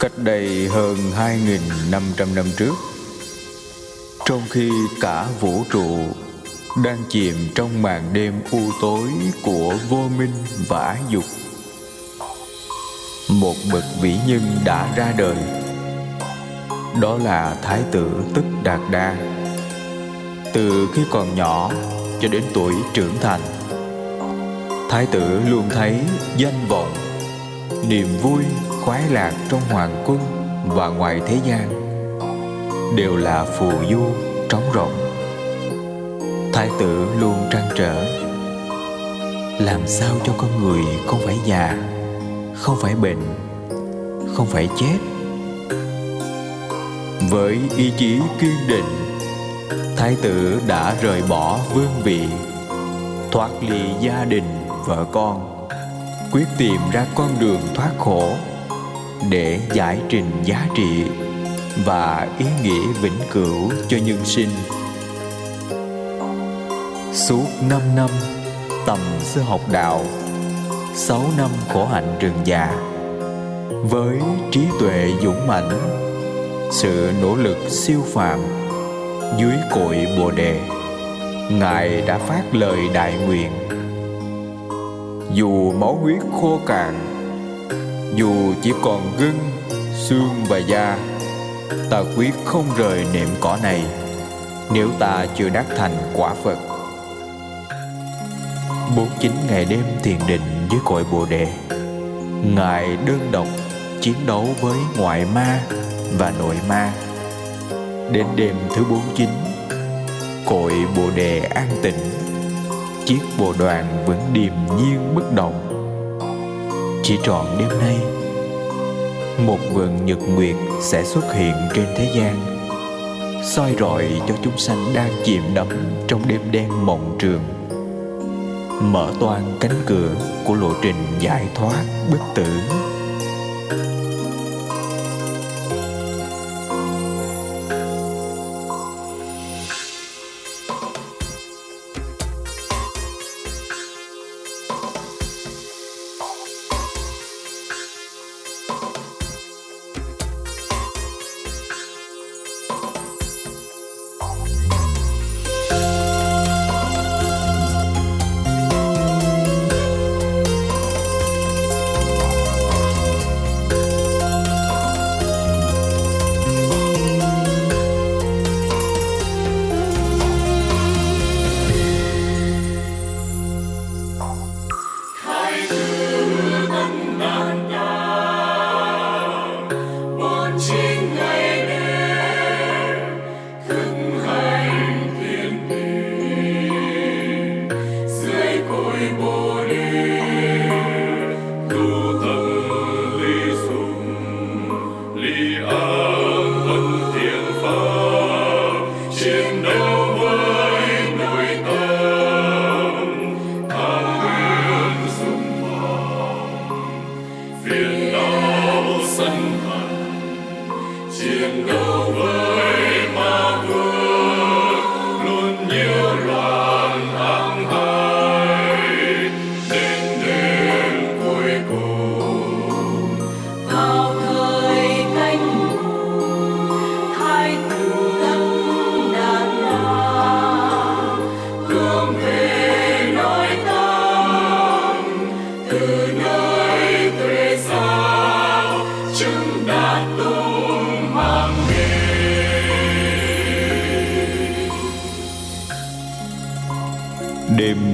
Cách đây hơn 2.500 năm trước, Trong khi cả vũ trụ đang chìm trong màn đêm u tối của vô minh và ái dục, Một bậc vĩ nhân đã ra đời. Đó là Thái tử Tức Đạt Đa. Từ khi còn nhỏ cho đến tuổi trưởng thành, Thái tử luôn thấy danh vọng Niềm vui khoái lạc trong hoàng cung và ngoài thế gian Đều là phù du trống rỗng. Thái tử luôn trăn trở, Làm sao cho con người không phải già, Không phải bệnh, Không phải chết? Với ý chí kiên định, Thái tử đã rời bỏ vương vị, Thoát ly gia đình, vợ con. Quyết tìm ra con đường thoát khổ Để giải trình giá trị Và ý nghĩa vĩnh cửu cho nhân sinh. Suốt năm năm tầm sư học đạo, sáu năm khổ hạnh rừng già, Với trí tuệ dũng mãnh, Sự nỗ lực siêu phàm Dưới cội Bồ Đề, Ngài đã phát lời đại nguyện dù máu huyết khô cạn Dù chỉ còn gân, xương và da Ta quyết không rời nệm cỏ này Nếu ta chưa đắc thành quả Phật. 49 ngày đêm thiền định dưới cội Bồ Đề Ngài đơn độc chiến đấu với ngoại ma và nội ma. Đến đêm thứ 49 Cội Bồ Đề an tịnh. Chiếc bồ đoàn vẫn điềm nhiên bất động. Chỉ trọn đêm nay, Một vầng nhật nguyệt sẽ xuất hiện trên thế gian, soi rọi cho chúng sanh đang chìm đắm trong đêm đen mộng trường. Mở toan cánh cửa của lộ trình giải thoát bất tử.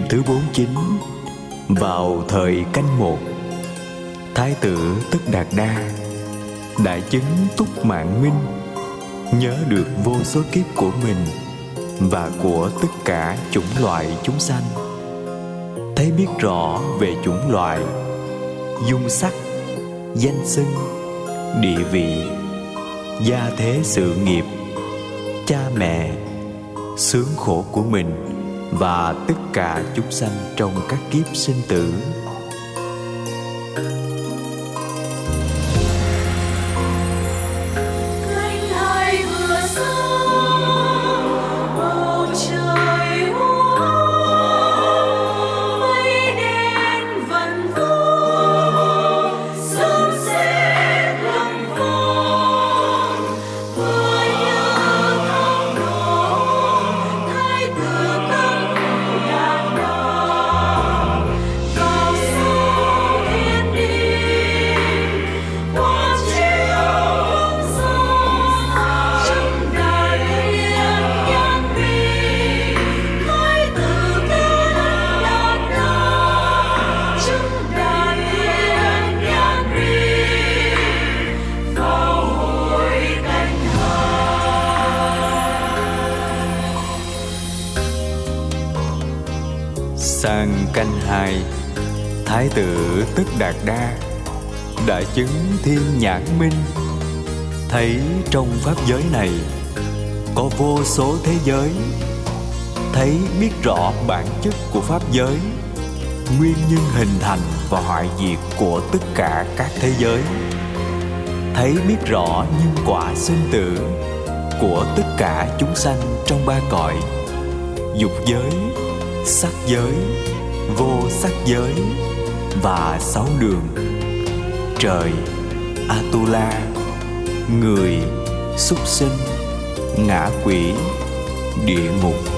Thứ 49 Vào thời canh một, Thái tử Tức Đạt Đa Đại chứng túc mạng minh, Nhớ được vô số kiếp của mình Và của tất cả chủng loại chúng sanh. Thấy biết rõ về chủng loại Dung sắc, Danh xưng, Địa vị, Gia thế sự nghiệp, Cha mẹ, Sướng khổ của mình và tất cả chúng sanh trong các kiếp sinh tử. Sang canh hai. Thái tử tức đạt đa Đã chứng thiên nhãn minh. Thấy trong pháp giới này Có vô số thế giới Thấy biết rõ bản chất của pháp giới Nguyên nhân hình thành và hoại diệt của tất cả các thế giới. Thấy biết rõ nhân quả sinh tử Của tất cả chúng sanh trong ba cõi Dục giới, sắc giới, vô sắc giới và sáu đường. Trời atula người súc sinh ngã quỷ địa ngục.